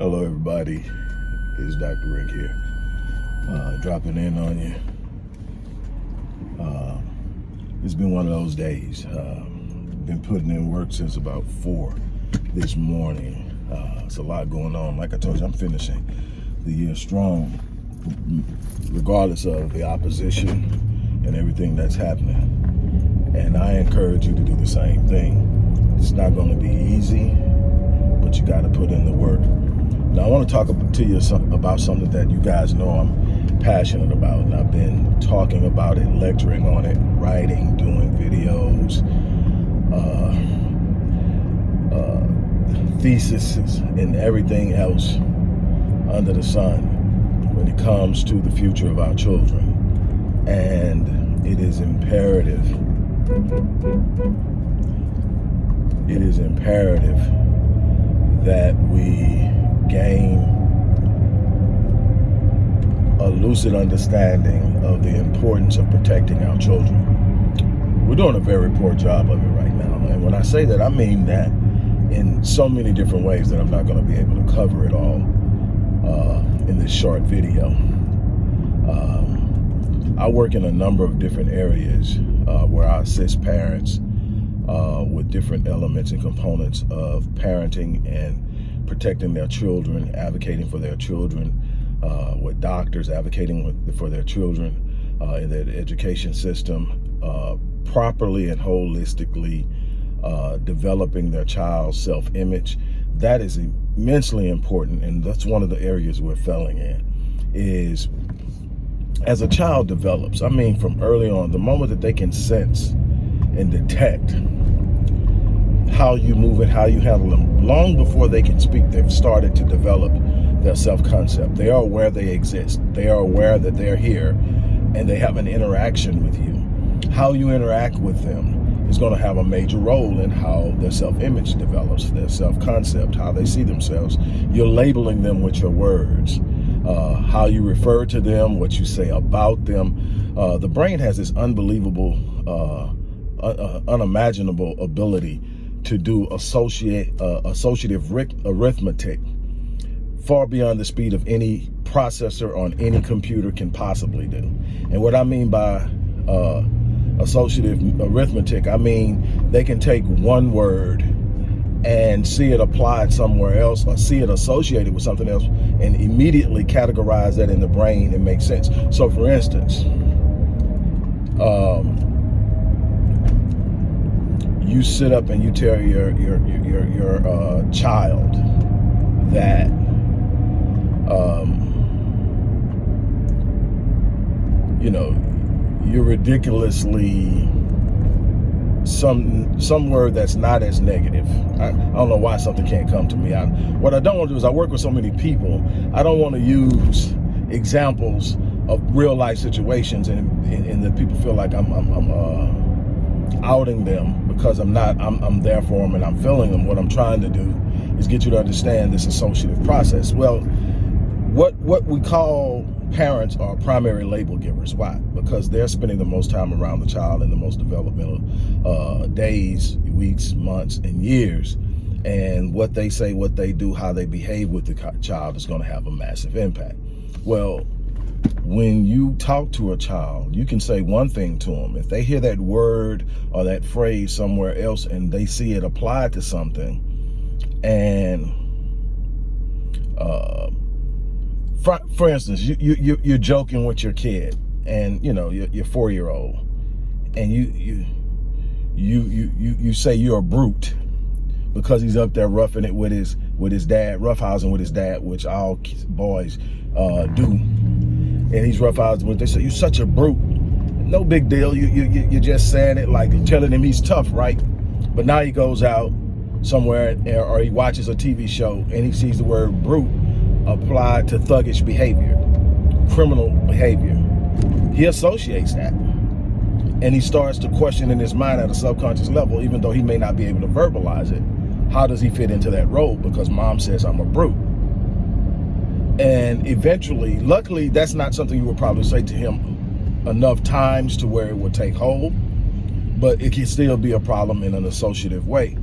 Hello, everybody. It's Dr. Rick here, uh, dropping in on you. Uh, it's been one of those days. Uh, been putting in work since about four this morning. Uh, it's a lot going on. Like I told you, I'm finishing the year strong, regardless of the opposition and everything that's happening. And I encourage you to do the same thing. It's not going to be easy, but you got to put in the work. Now, I want to talk to you about something that you guys know I'm passionate about, and I've been talking about it, lecturing on it, writing, doing videos, uh, uh, theses, and everything else under the sun when it comes to the future of our children. And it is imperative, it is imperative that we gain a lucid understanding of the importance of protecting our children. We're doing a very poor job of it right now. And when I say that, I mean that in so many different ways that I'm not going to be able to cover it all uh, in this short video. Um, I work in a number of different areas uh, where I assist parents uh, with different elements and components of parenting and protecting their children, advocating for their children, uh, with doctors advocating with, for their children uh, in their education system, uh, properly and holistically uh, developing their child's self-image. That is immensely important, and that's one of the areas we're failing in, is as a child develops, I mean from early on, the moment that they can sense and detect how you move and how you handle them. Long before they can speak, they've started to develop their self-concept. They are aware they exist. They are aware that they're here and they have an interaction with you. How you interact with them is going to have a major role in how their self-image develops, their self-concept, how they see themselves. You're labeling them with your words. Uh, how you refer to them, what you say about them. Uh, the brain has this unbelievable, uh, uh unimaginable ability to do associate uh, associative arithmetic far beyond the speed of any processor on any computer can possibly do. And what I mean by uh, associative arithmetic, I mean they can take one word and see it applied somewhere else or see it associated with something else and immediately categorize that in the brain and make sense. So for instance, um, you sit up and you tell your your your your uh, child that um, you know you're ridiculously some some word that's not as negative. I, I, don't know why something can't come to me. I, what I don't want to do is I work with so many people. I don't want to use examples of real life situations and and, and that people feel like I'm I'm, I'm uh, outing them because I'm not, I'm, I'm there for them and I'm feeling them. What I'm trying to do is get you to understand this associative process. Well, what, what we call parents are primary label givers. Why? Because they're spending the most time around the child in the most developmental uh, days, weeks, months, and years. And what they say, what they do, how they behave with the child is going to have a massive impact. Well, when you talk to a child, you can say one thing to them. If they hear that word or that phrase somewhere else and they see it applied to something, and uh, for, for instance, you, you, you're joking with your kid and, you know, your, your four-year-old, and you, you, you, you, you, you say you're a brute because he's up there roughing it with his, with his dad, roughhousing with his dad, which all boys uh, do and he's roughhousing with. They say you're such a brute. No big deal. You you you're just saying it like telling him he's tough, right? But now he goes out somewhere or he watches a TV show and he sees the word brute applied to thuggish behavior, criminal behavior. He associates that. And he starts to question in his mind at a subconscious level, even though he may not be able to verbalize it. How does he fit into that role? Because mom says I'm a brute. And eventually, luckily, that's not something you would probably say to him enough times to where it would take hold, but it can still be a problem in an associative way.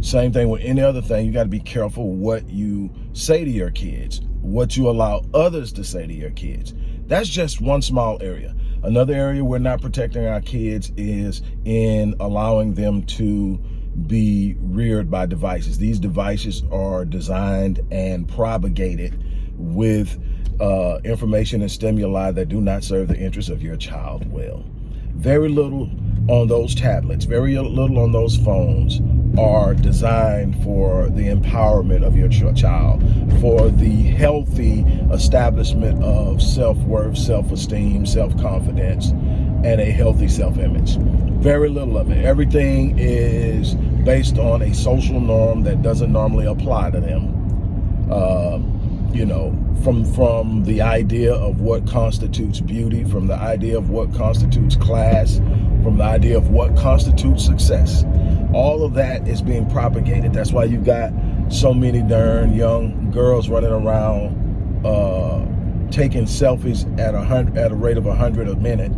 Same thing with any other thing. You got to be careful what you say to your kids, what you allow others to say to your kids. That's just one small area. Another area we're not protecting our kids is in allowing them to be reared by devices. These devices are designed and propagated with uh, information and stimuli that do not serve the interests of your child well. Very little on those tablets, very little on those phones are designed for the empowerment of your child, for the healthy establishment of self-worth, self-esteem, self-confidence, and a healthy self-image. Very little of it. Everything is based on a social norm that doesn't normally apply to them. Uh, you know, from from the idea of what constitutes beauty, from the idea of what constitutes class, from the idea of what constitutes success. All of that is being propagated. That's why you got so many darn young girls running around uh, taking selfies at a hundred at a rate of a hundred a minute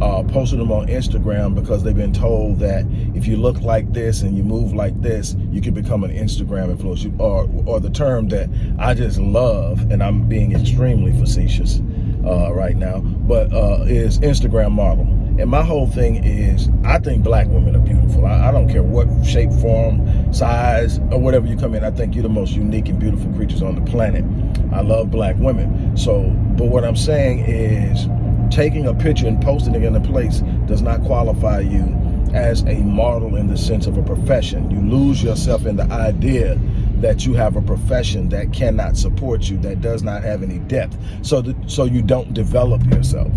uh, posting them on Instagram because they've been told that if you look like this and you move like this, you can become an Instagram influencer, or, or the term that I just love, and I'm being extremely facetious uh, right now, but uh, is Instagram model. And my whole thing is, I think black women are beautiful. I, I, don't care what shape, form, size, or whatever you come in. I think you're the most unique and beautiful creatures on the planet. I love black women. So, but what I'm saying is, taking a picture and posting it in a place does not qualify you as a model in the sense of a profession. You lose yourself in the idea that you have a profession that cannot support you, that does not have any depth, so so you don't develop yourself.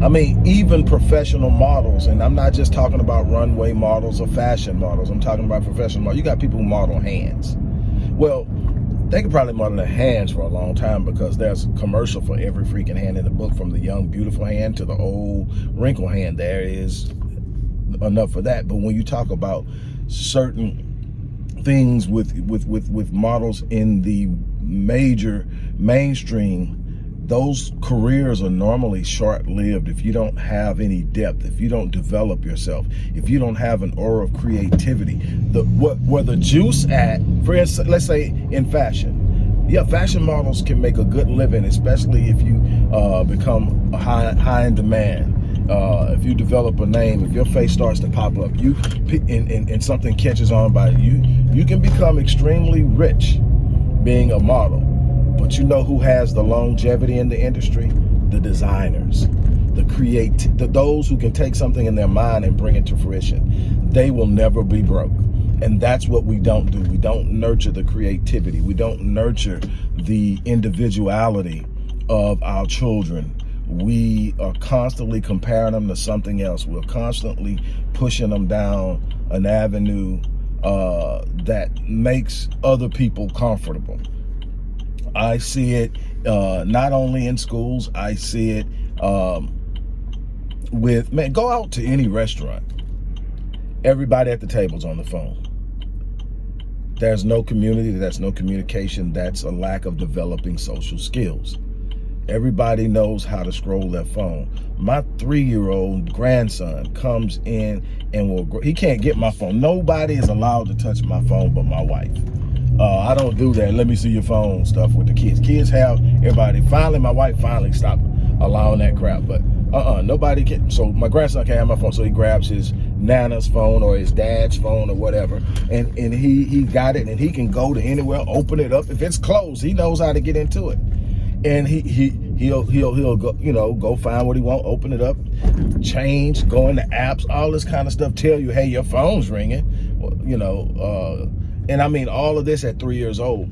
I mean, even professional models, and I'm not just talking about runway models or fashion models, I'm talking about professional models. You got people who model hands. Well, they could probably model their hands for a long time because there's a commercial for every freaking hand in the book from the young, beautiful hand to the old wrinkled hand. There is enough for that. But when you talk about certain things with, with, with, with models in the major mainstream those careers are normally short-lived if you don't have any depth, if you don't develop yourself, if you don't have an aura of creativity. The what where the juice at, for instance, let's say in fashion. Yeah, fashion models can make a good living, especially if you uh, become high high in demand. Uh, if you develop a name, if your face starts to pop up, you and, and, and something catches on by you, you can become extremely rich being a model. But you know who has the longevity in the industry? The designers, the create, the, those who can take something in their mind and bring it to fruition. They will never be broke. And that's what we don't do. We don't nurture the creativity. We don't nurture the individuality of our children. We are constantly comparing them to something else. We're constantly pushing them down an avenue uh, that makes other people comfortable. I see it uh, not only in schools, I see it um, with, man, go out to any restaurant. Everybody at the table's on the phone. There's no community, there's no communication, that's a lack of developing social skills. Everybody knows how to scroll their phone. My three-year-old grandson comes in and will, he can't get my phone. Nobody is allowed to touch my phone but my wife. Uh, I don't do that. Let me see your phone stuff with the kids. Kids have everybody. Finally, my wife finally stopped allowing that crap. But uh-uh, nobody can. So my grandson can't have my phone. So he grabs his nana's phone or his dad's phone or whatever. And, and he, he got it and he can go to anywhere, open it up. If it's closed, he knows how to get into it. And he, he, he'll, he'll, he'll go, you know, go find what he want, open it up, change, go into apps, all this kind of stuff, tell you, hey, your phone's ringing, you know, uh, and I mean all of this at three years old.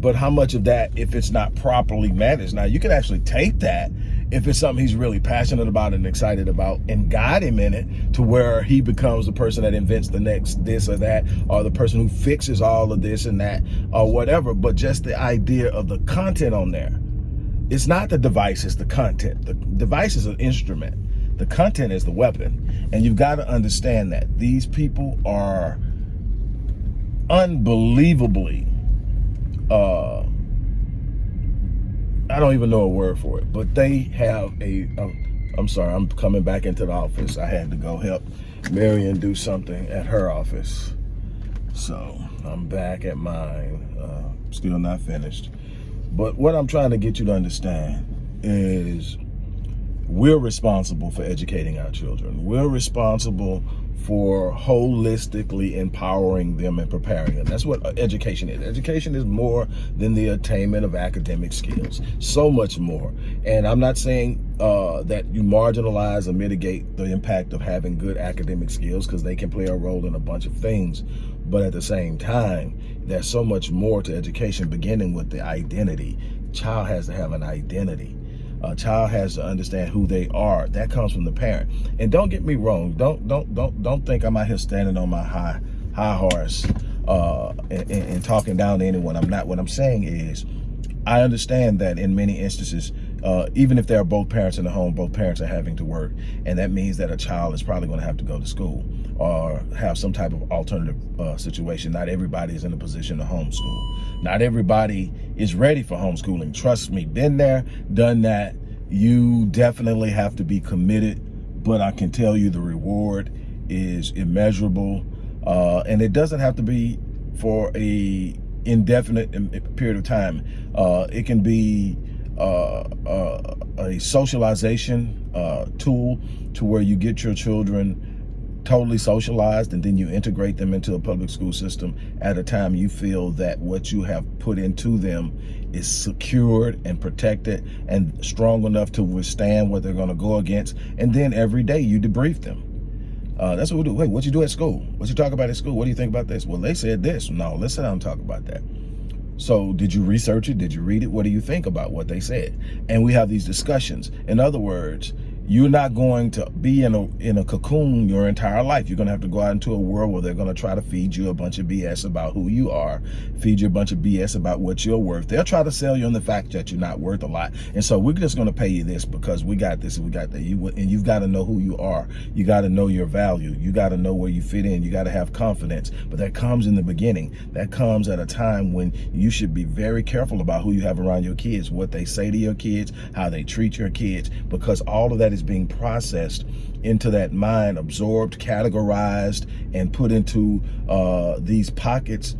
But how much of that, if it's not properly managed, now you can actually take that if it's something he's really passionate about and excited about and guide him in it to where he becomes the person that invents the next this or that or the person who fixes all of this and that or whatever. But just the idea of the content on there. It's not the device, it's the content. The device is an instrument. The content is the weapon. And you've got to understand that these people are unbelievably, uh, I don't even know a word for it, but they have a. am sorry, I'm coming back into the office. I had to go help Marion do something at her office. So I'm back at mine, uh, still not finished. But what I'm trying to get you to understand is we're responsible for educating our children. We're responsible for holistically empowering them and preparing them. That's what education is. Education is more than the attainment of academic skills, so much more. And I'm not saying uh, that you marginalize or mitigate the impact of having good academic skills because they can play a role in a bunch of things. But at the same time, there's so much more to education, beginning with the identity. Child has to have an identity a child has to understand who they are. That comes from the parent. And don't get me wrong. Don't don't don't don't think I'm out here standing on my high high horse uh, and, and talking down to anyone. I'm not. What I'm saying is, I understand that in many instances, uh, even if there are both parents in the home, both parents are having to work, and that means that a child is probably going to have to go to school or have some type of alternative uh, situation. Not everybody is in a position to homeschool. Not everybody is ready for homeschooling. Trust me, been there, done that. You definitely have to be committed, but I can tell you the reward is immeasurable, uh, and it doesn't have to be for a indefinite period of time. Uh, it can be uh, uh, a socialization uh, tool to where you get your children totally socialized and then you integrate them into a public school system at a time you feel that what you have put into them is secured and protected and strong enough to withstand what they're going to go against and then every day you debrief them uh, that's what we do. Wait, what you do at school? What you talk about at school? What do you think about this? Well, they said this. No, let's sit down and talk about that. So did you research it? Did you read it? What do you think about what they said? And we have these discussions. In other words, you're not going to be in a in a cocoon your entire life. You're going to have to go out into a world where they're going to try to feed you a bunch of BS about who you are, feed you a bunch of BS about what you're worth. They'll try to sell you on the fact that you're not worth a lot. And so we're just going to pay you this because we got this and we got that. You and you've got to know who you are. You got to know your value. You got to know where you fit in. You got to have confidence. But that comes in the beginning. That comes at a time when you should be very careful about who you have around your kids, what they say to your kids, how they treat your kids, because all of that is being processed into that mind, absorbed, categorized, and put into uh, these pockets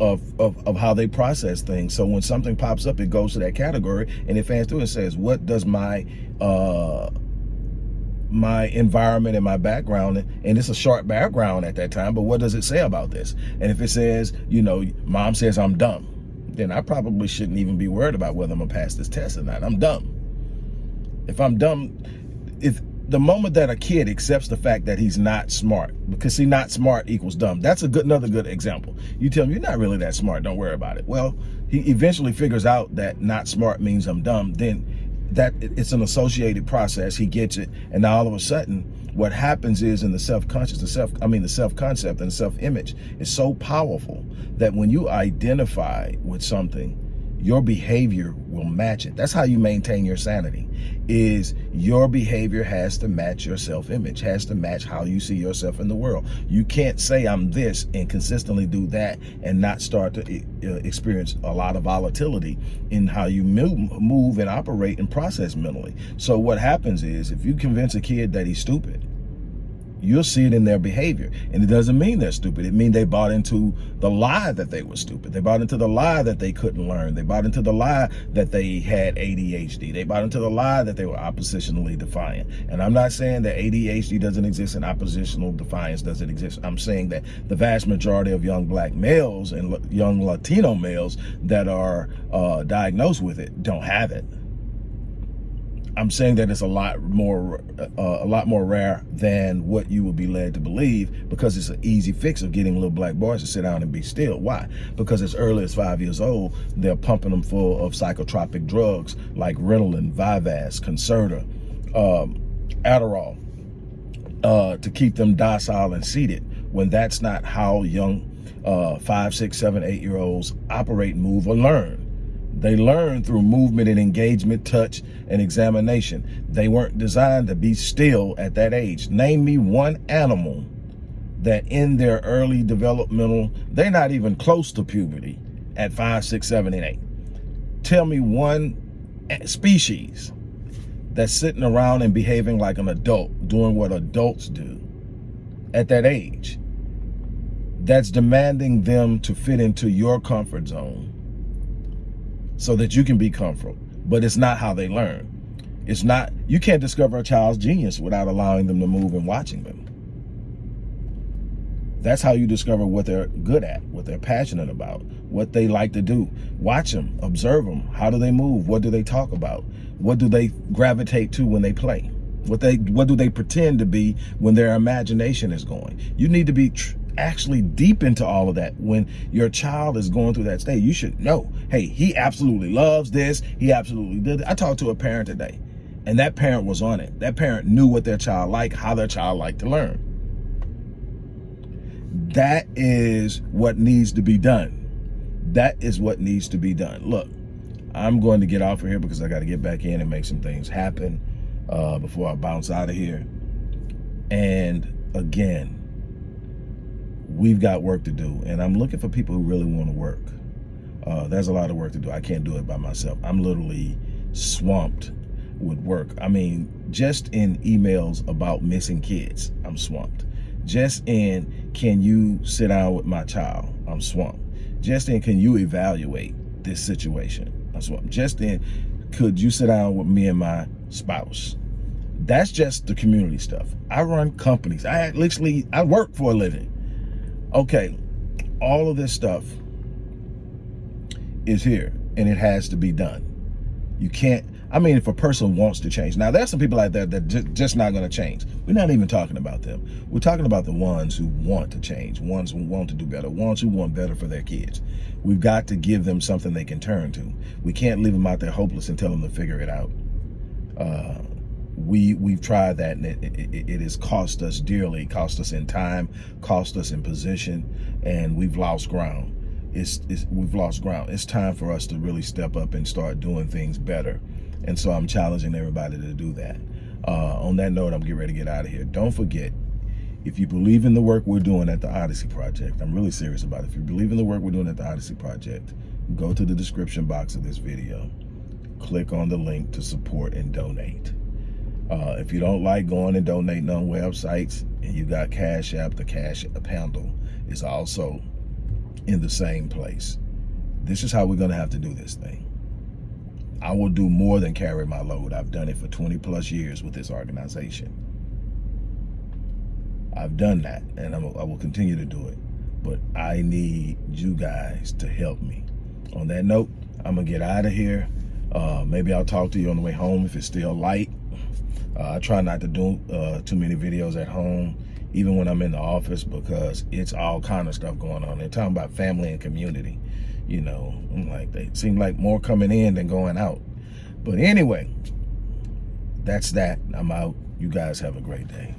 of, of, of, how they process things. So when something pops up, it goes to that category and it fans through and says, what does my uh, my environment and my background, and it's a short background at that time, but what does it say about this? And if it says, you know, mom says I'm dumb, then I probably shouldn't even be worried about whether I'm gonna pass this test or not. I'm dumb. If I'm dumb, if the moment that a kid accepts the fact that he's not smart, because see, not smart equals dumb. That's a good, another good example. You tell him you're not really that smart. Don't worry about it. Well, he eventually figures out that not smart means I'm dumb. Then that it's an associated process. He gets it, and now all of a sudden, what happens is in the self-conscious, the self, I mean, the self-concept and self-image is so powerful that when you identify with something your behavior will match it. That's how you maintain your sanity is your behavior has to match your self-image, has to match how you see yourself in the world. You can't say I'm this and consistently do that and not start to uh, experience a lot of volatility in how you move and operate and process mentally. So what happens is if you convince a kid that he's stupid, You'll see it in their behavior. And it doesn't mean they're stupid. It means they bought into the lie that they were stupid. They bought into the lie that they couldn't learn. They bought into the lie that they had ADHD. They bought into the lie that they were oppositionally defiant. And I'm not saying that ADHD doesn't exist and oppositional defiance doesn't exist. I'm saying that the vast majority of young black males and young Latino males that are uh, diagnosed with it don't have it. I'm saying that it's a lot more uh, a lot more rare than what you would be led to believe because it's an easy fix of getting little black boys to sit down and be still. Why? Because as early as five years old, they're pumping them full of psychotropic drugs like Ritalin, Vyvanse, Concerta, um, Adderall uh, to keep them docile and seated when that's not how young uh, five, six, seven, eight year olds operate, move, or learn. They learn through movement and engagement, touch, and examination. They weren't designed to be still at that age. Name me one animal that in their early developmental, they're not even close to puberty at five, six, seven, and eight. Tell me one species that's sitting around and behaving like an adult, doing what adults do at that age that's demanding them to fit into your comfort zone so that you can be comfortable. But it's not how they learn. It's not, you can't discover a child's genius without allowing them to move and watching them. That's how you discover what they're good at, what they're passionate about, what they like to do. Watch them, observe them. How do they move? What do they talk about? What do they gravitate to when they play? What they what do they pretend to be when their imagination is going? You need to be actually deep into all of that when your child is going through that stage. You should know, hey, he absolutely loves this. He absolutely did. It. I talked to a parent today and that parent was on it. That parent knew what their child liked, how their child liked to learn. That is what needs to be done. That is what needs to be done. Look, I'm going to get off of here because I got to get back in and make some things happen uh, before I bounce out of here. And again, we've got work to do. And I'm looking for people who really want to work. Uh, there's a lot of work to do. I can't do it by myself. I'm literally swamped with work. I mean, just in emails about missing kids, I'm swamped. Just in, can you sit down with my child? I'm swamped. Just in, can you evaluate this situation? I'm swamped. Just in, could you sit down with me and my spouse? That's just the community stuff. I run companies. I literally, I work for a living. Okay, all of this stuff is here and it has to be done. You can't, I mean, if a person wants to change. Now, there's some people out there that just not going to change. We're not even talking about them. We're talking about the ones who want to change, ones who want to do better, ones who want better for their kids. We've got to give them something they can turn to. We can't leave them out there hopeless and tell them to figure it out. Uh, we we've tried that and it, it, it, has cost us dearly cost us in time cost us in position and we've lost ground it's, it's we've lost ground it's time for us to really step up and start doing things better and so I'm challenging everybody to do that. Uh, on that note, I'm getting ready to get out of here. Don't forget, if you believe in the work we're doing at the Odyssey Project, I'm really serious about it. If you believe in the work we're doing at the Odyssey Project, go to the description box of this video. Click on the link to support and donate. Uh, if you don't like going and donating on websites and you got Cash App, the Cash App handle is also in the same place. This is how we're going to have to do this thing. I will do more than carry my load. I've done it for 20 plus years with this organization. I've done that and I'm, I will continue to do it. But I need you guys to help me. On that note, I'm gonna get out of here. Uh, maybe I'll talk to you on the way home if it's still light. Uh, I try not to do uh, too many videos at home, even when I'm in the office, because it's all kind of stuff going on. They're talking about family and community you know, I'm like they seem like more coming in than going out. But anyway, that's that. I'm out. You guys have a great day.